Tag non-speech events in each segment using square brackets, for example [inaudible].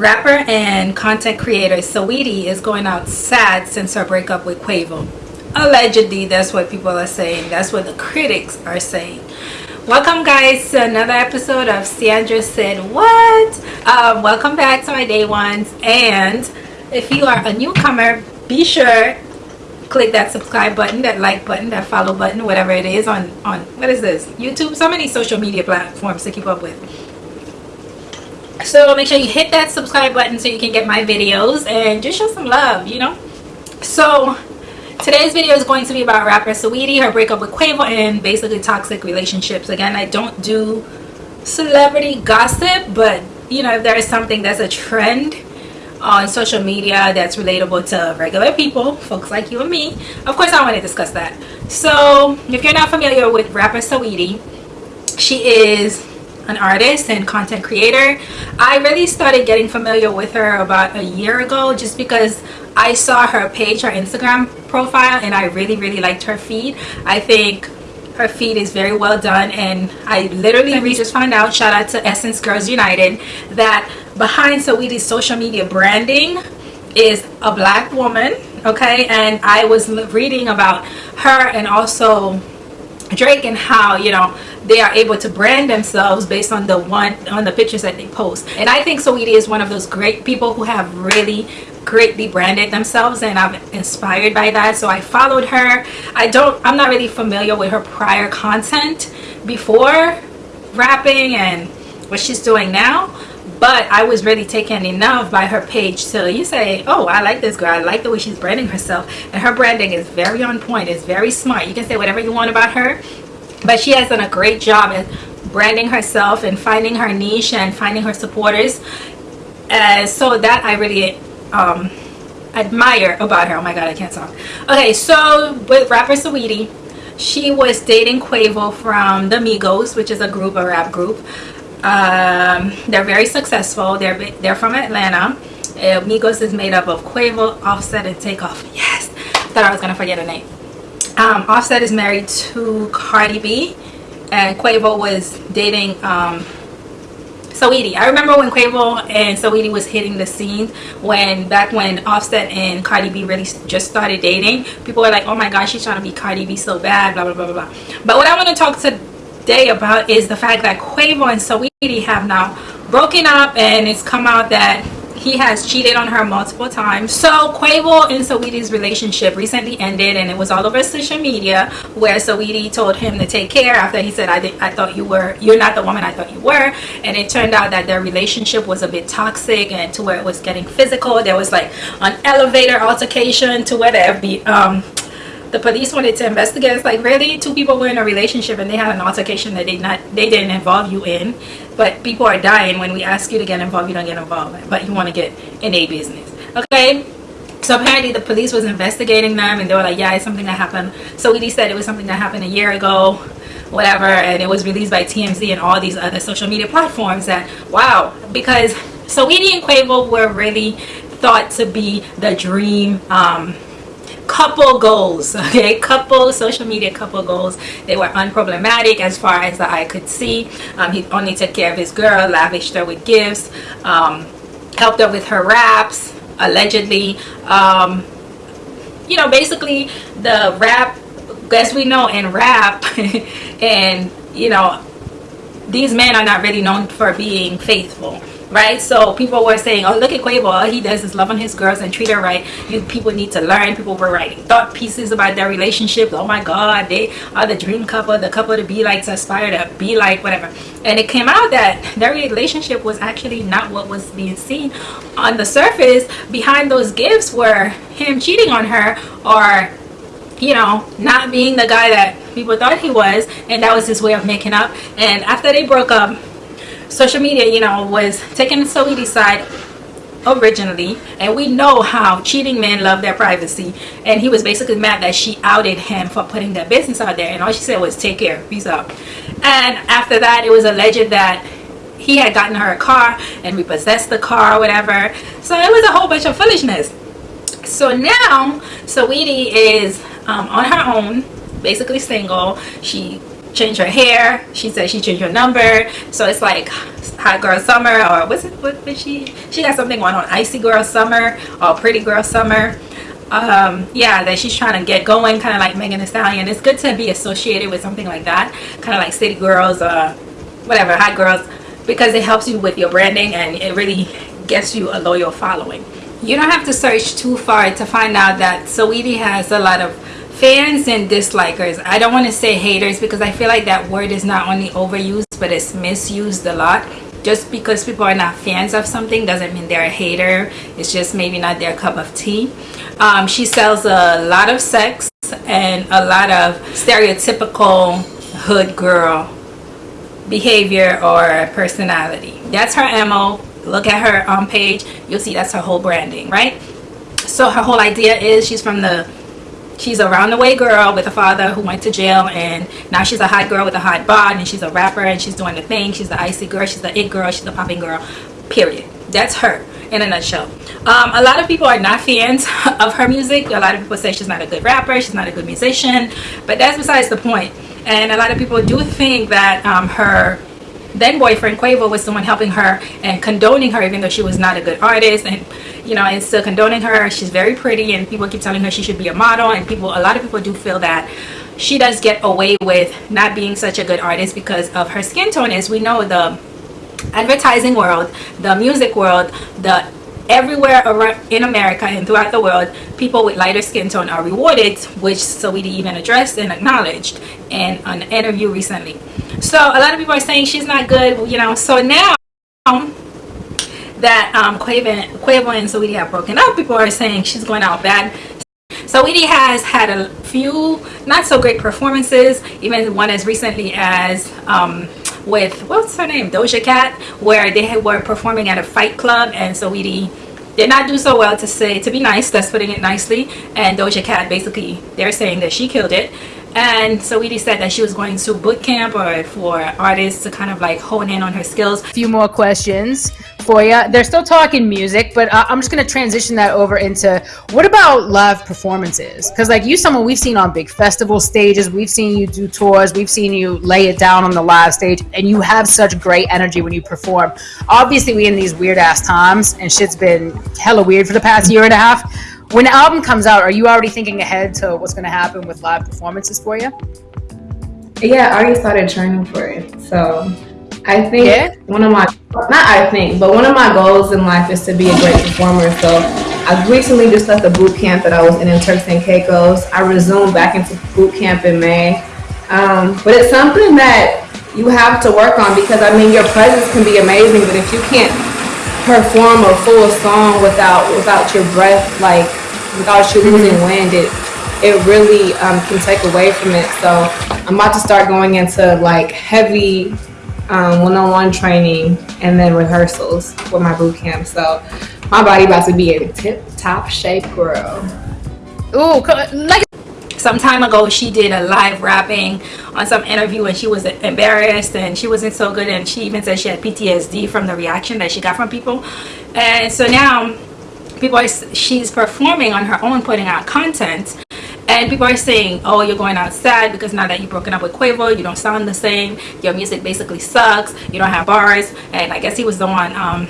Rapper and content creator Saweetie is going out sad since her breakup with Quavo. Allegedly, that's what people are saying. That's what the critics are saying. Welcome guys to another episode of Sandra Said What? Um, welcome back to my day ones. And if you are a newcomer, be sure click that subscribe button, that like button, that follow button, whatever it is on, on what is this? YouTube, so many social media platforms to keep up with so make sure you hit that subscribe button so you can get my videos and just show some love you know? So today's video is going to be about rapper Saweetie her breakup with Quavo and basically toxic relationships. Again I don't do celebrity gossip but you know if there is something that's a trend on social media that's relatable to regular people folks like you and me of course I want to discuss that. So if you're not familiar with rapper Saweetie she is an artist and content creator. I really started getting familiar with her about a year ago just because i saw her page her instagram profile and i really really liked her feed. I think her feed is very well done and i literally just found out shout out to essence girls united that behind Saweetie's social media branding is a black woman okay? And i was reading about her and also Drake and how you know they are able to brand themselves based on the one on the pictures that they post. And I think Saweetie is one of those great people who have really greatly branded themselves and I'm inspired by that. So I followed her. I don't I'm not really familiar with her prior content before rapping and what she's doing now but I was really taken enough by her page so you say oh I like this girl. I like the way she's branding herself. And her branding is very on point. It's very smart. You can say whatever you want about her but she has done a great job at branding herself and finding her niche and finding her supporters. Uh, so that I really um, admire about her. Oh my god I can't talk. Okay so with rapper Saweetie she was dating Quavo from the Migos which is a group a rap group um, they're very successful. They're they're from Atlanta. Uh, Migos is made up of Quavo, Offset, and Takeoff. Yes, thought I was gonna forget a name. Um, Offset is married to Cardi B, and Quavo was dating um, Saweetie. I remember when Quavo and Saweetie was hitting the scene when back when Offset and Cardi B really just started dating. People were like, "Oh my gosh, she's trying to be Cardi B so bad," blah blah blah blah blah. But what I want to talk to today about is the fact that Quavo and Saweetie have now broken up and it's come out that he has cheated on her multiple times. So Quavo and Saweetie's relationship recently ended and it was all over social media where Saweetie told him to take care after he said, I, I thought you were, you're not the woman I thought you were. And it turned out that their relationship was a bit toxic and to where it was getting physical. There was like an elevator altercation to where the, um, the police wanted to investigate. It's like really? Two people were in a relationship and they had an altercation that they not they didn't involve you in but people are dying when we ask you to get involved you don't get involved but you want to get in a business. Okay? So apparently the police was investigating them and they were like yeah it's something that happened. So we said it was something that happened a year ago whatever and it was released by TMZ and all these other social media platforms that wow because so Saweetie and Quavo were really thought to be the dream um, couple goals [laughs] okay? Couple social media couple goals. They were unproblematic as far as eye could see. Um, he only took care of his girl lavished her with gifts um, helped her with her raps allegedly. Um, you know basically the rap as we know in rap [laughs] and you know these men are not really known for being faithful right? So people were saying oh look at Quavo. All he does is love on his girls and treat her right. You people need to learn. People were writing thought pieces about their relationship. Oh my god they are the dream couple the couple to be like to aspire to be like whatever. And it came out that their relationship was actually not what was being seen on the surface. Behind those gifts were him cheating on her or you know not being the guy that people thought he was. And that was his way of making up. And after they broke up social media, you know, was taking Saweetie's side originally and we know how cheating men love their privacy. And he was basically mad that she outed him for putting their business out there and all she said was take care peace out. And after that it was alleged that he had gotten her a car and repossessed the car or whatever. So it was a whole bunch of foolishness. So now Saweetie is um, on her own basically single. She changed her hair. She said she changed her number. So it's like Hot Girl Summer or what's it? What did she? She got something going on Icy Girl Summer or Pretty Girl Summer. Um, yeah, that she's trying to get going, kind of like Megan Thee Stallion. It's good to be associated with something like that, kind of like City Girls, uh, whatever, Hot Girls, because it helps you with your branding and it really gets you a loyal following. You don't have to search too far to find out that Saweetie has a lot of fans and dislikers. I don't want to say haters because i feel like that word is not only overused but it's misused a lot. Just because people are not fans of something doesn't mean they're a hater. It's just maybe not their cup of tea. Um, she sells a lot of sex and a lot of stereotypical hood girl behavior or personality. That's her mo look at her on page. You'll see that's her whole branding right? So her whole idea is she's from the she's a roundaway girl with a father who went to jail and now she's a hot girl with a hot bod and she's a rapper and she's doing the thing. She's the icy girl she's the it girl she's the popping girl period. That's her in a nutshell. Um, a lot of people are not fans [laughs] of her music. A lot of people say she's not a good rapper she's not a good musician but that's besides the point. and a lot of people do think that um, her then boyfriend Quavo was the one helping her and condoning her even though she was not a good artist and you know and still condoning her. She's very pretty and people keep telling her she should be a model and people a lot of people do feel that she does get away with not being such a good artist because of her skin tone. As we know the advertising world the music world the everywhere around in America and throughout the world, people with lighter skin tone are rewarded, which Saweetie even addressed and acknowledged in an interview recently. So a lot of people are saying she's not good, you know. So now that um, Quavo, and Saweetie have broken up, people are saying she's going out bad. Saweetie has had a few not so great performances, even one as recently as um, with what's her name Doja Cat where they were performing at a fight club and Saweetie did not do so well to say to be nice that's putting it nicely and Doja Cat basically they're saying that she killed it and so Saweetie said that she was going to boot camp or for artists to kind of like hone in on her skills. A few more questions for you. They're still talking music, but uh, I'm just going to transition that over into what about live performances? Because like you, someone we've seen on big festival stages, we've seen you do tours, we've seen you lay it down on the live stage, and you have such great energy when you perform. Obviously, we in these weird ass times, and shit's been hella weird for the past year and a half when the album comes out, are you already thinking ahead to what's going to happen with live performances for you? Yeah, I already started training for it. So I think yeah. one of my, not I think, but one of my goals in life is to be a great performer. So I recently just left the boot camp that I was in in Turks and Caicos. I resumed back into boot camp in May. Um, but it's something that you have to work on because I mean your presence can be amazing, but if you can't perform a full song without without your breath like without you losing wind, it it really um, can take away from it. So I'm about to start going into like heavy um, one-on-one training and then rehearsals for my boot camp. So my body about to be in tip-top shape, girl. Ooh, like some time ago she did a live rapping on some interview and she was embarrassed and she wasn't so good and she even said she had PTSD from the reaction that she got from people and so now people are she's performing on her own putting out content and people are saying oh you're going out sad because now that you've broken up with Quavo you don't sound the same. Your music basically sucks. You don't have bars. And I guess he was the one um,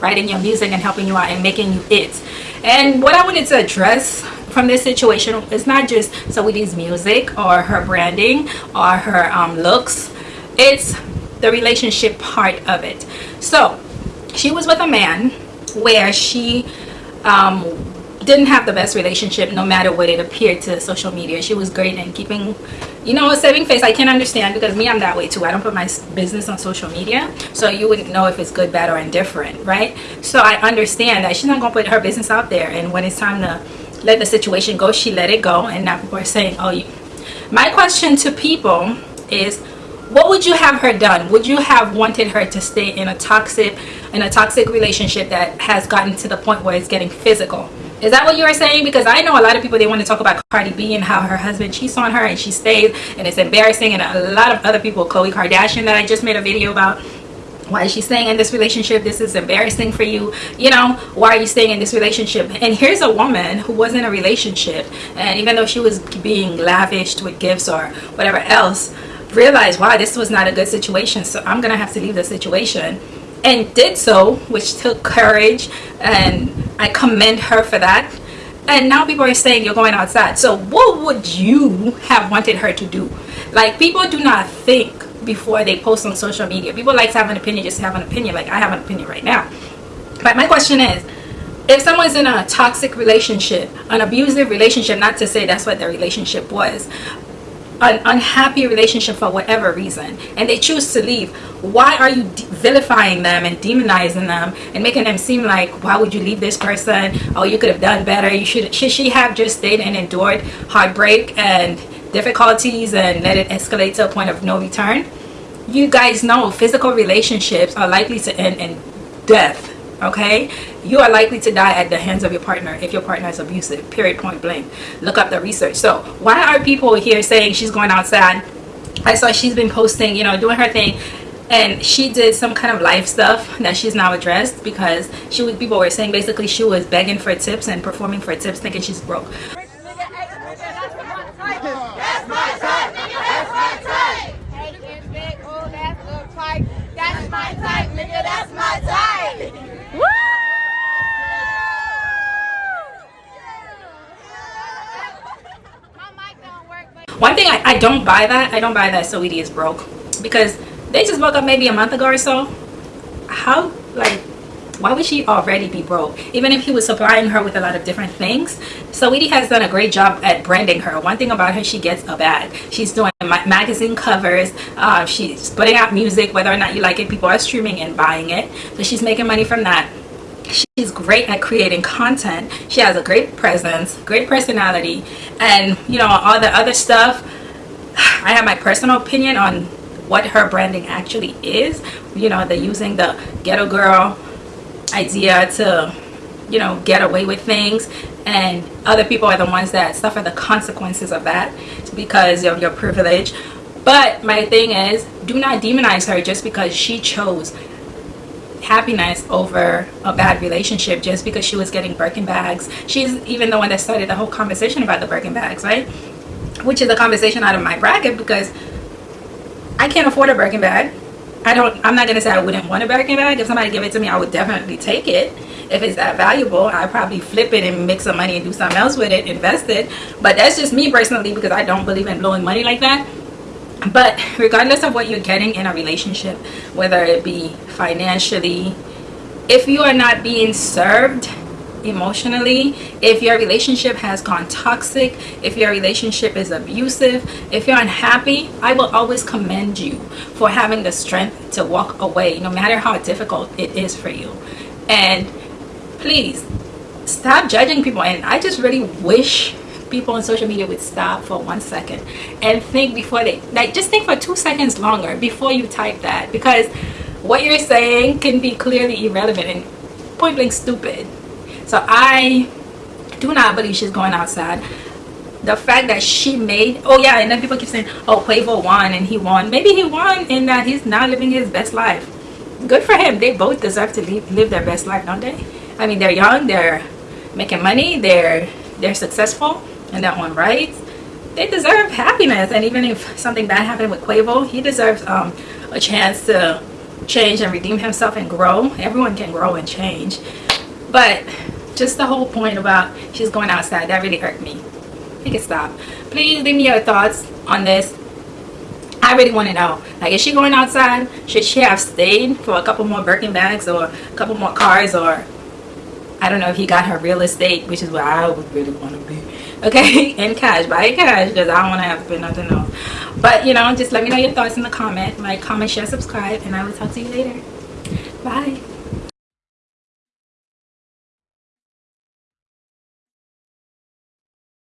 writing your music and helping you out and making you it. And what I wanted to address from this situation is not just Saweetie's music or her branding or her um, looks. It's the relationship part of it. So she was with a man where she um, didn't have the best relationship no matter what it appeared to social media. She was great in keeping you know a saving face. I can understand because me i'm that way too. I don't put my business on social media so you wouldn't know if it's good bad or indifferent right? So i understand that she's not gonna put her business out there and when it's time to let the situation go she let it go and now people are saying oh you my question to people is what would you have her done would you have wanted her to stay in a toxic in a toxic relationship that has gotten to the point where it's getting physical is that what you were saying? Because I know a lot of people, they want to talk about Cardi B and how her husband cheats on her and she stays and it's embarrassing. And a lot of other people, Khloe Kardashian that I just made a video about, why is she staying in this relationship this is embarrassing for you you know why are you staying in this relationship and here's a woman who was in a relationship and even though she was being lavished with gifts or whatever else realized, wow, this was not a good situation, so I'm gonna have to leave the situation. And did so, which took courage, and I commend her for that. And now people are saying you're going outside. So, what would you have wanted her to do? Like, people do not think before they post on social media. People like to have an opinion, just have an opinion. Like, I have an opinion right now. But my question is, if someone's in a toxic relationship, an abusive relationship, not to say that's what their relationship was, an unhappy relationship for whatever reason, and they choose to leave, why are you vilifying them and demonizing them and making them seem like, why would you leave this person? Oh, you could have done better. You should, should she have just stayed and endured heartbreak and difficulties and let it escalate to a point of no return? You guys know physical relationships are likely to end in death okay? You are likely to die at the hands of your partner if your partner is abusive period point blank. Look up the research. So why are people here saying she's going outside? I saw she's been posting you know doing her thing and she did some kind of life stuff that she's now addressed because she was people were saying basically she was begging for tips and performing for tips thinking she's broke one thing I, I don't buy that i don't buy that Saweetie is broke. Because they just woke up maybe a month ago or so. How like why would she already be broke? Even if he was supplying her with a lot of different things so Saweetie has done a great job at branding her. One thing about her she gets a bag. She's doing ma magazine covers. Uh, she's putting out music whether or not you like it people are streaming and buying it. So she's making money from that she's great at creating content. She has a great presence great personality and you know all the other stuff. [sighs] I have my personal opinion on what her branding actually is. You know they're using the ghetto girl idea to you know get away with things and other people are the ones that suffer the consequences of that because of your privilege. But my thing is do not demonize her just because she chose happiness over a bad relationship just because she was getting Birkin bags. She's even the one that started the whole conversation about the Birkin bags, right? Which is a conversation out of my bracket because I can't afford a Birkin bag. I don't, I'm not going to say I wouldn't want a Birkin bag. If somebody give it to me, I would definitely take it. If it's that valuable, I'd probably flip it and make some money and do something else with it, invest it. But that's just me personally because I don't believe in blowing money like that but regardless of what you're getting in a relationship whether it be financially if you are not being served emotionally if your relationship has gone toxic if your relationship is abusive if you're unhappy i will always commend you for having the strength to walk away no matter how difficult it is for you. And please stop judging people. And i just really wish people on social media would stop for one second and think before they like just think for two seconds longer before you type that because what you're saying can be clearly irrelevant and point blank stupid. So i do not believe she's going outside. The fact that she made oh yeah and then people keep saying oh Quavo won and he won. Maybe he won in that he's now living his best life. Good for him. They both deserve to live, live their best life don't they? I mean they're young they're making money they're they're successful and that one right? They deserve happiness and even if something bad happened with Quavo he deserves um, a chance to change and redeem himself and grow. Everyone can grow and change. But just the whole point about she's going outside that really hurt me. Make it stop. Please leave me your thoughts on this. I really want to know like is she going outside? Should she have stayed for a couple more Birkin bags or a couple more cars or I don't know if he got her real estate which is where I would really want to be. Okay? [laughs] In cash buy cash because i don't want to have to pay nothing else but you know just let me know your thoughts in the comment. Like comment share subscribe and i will talk to you later. Bye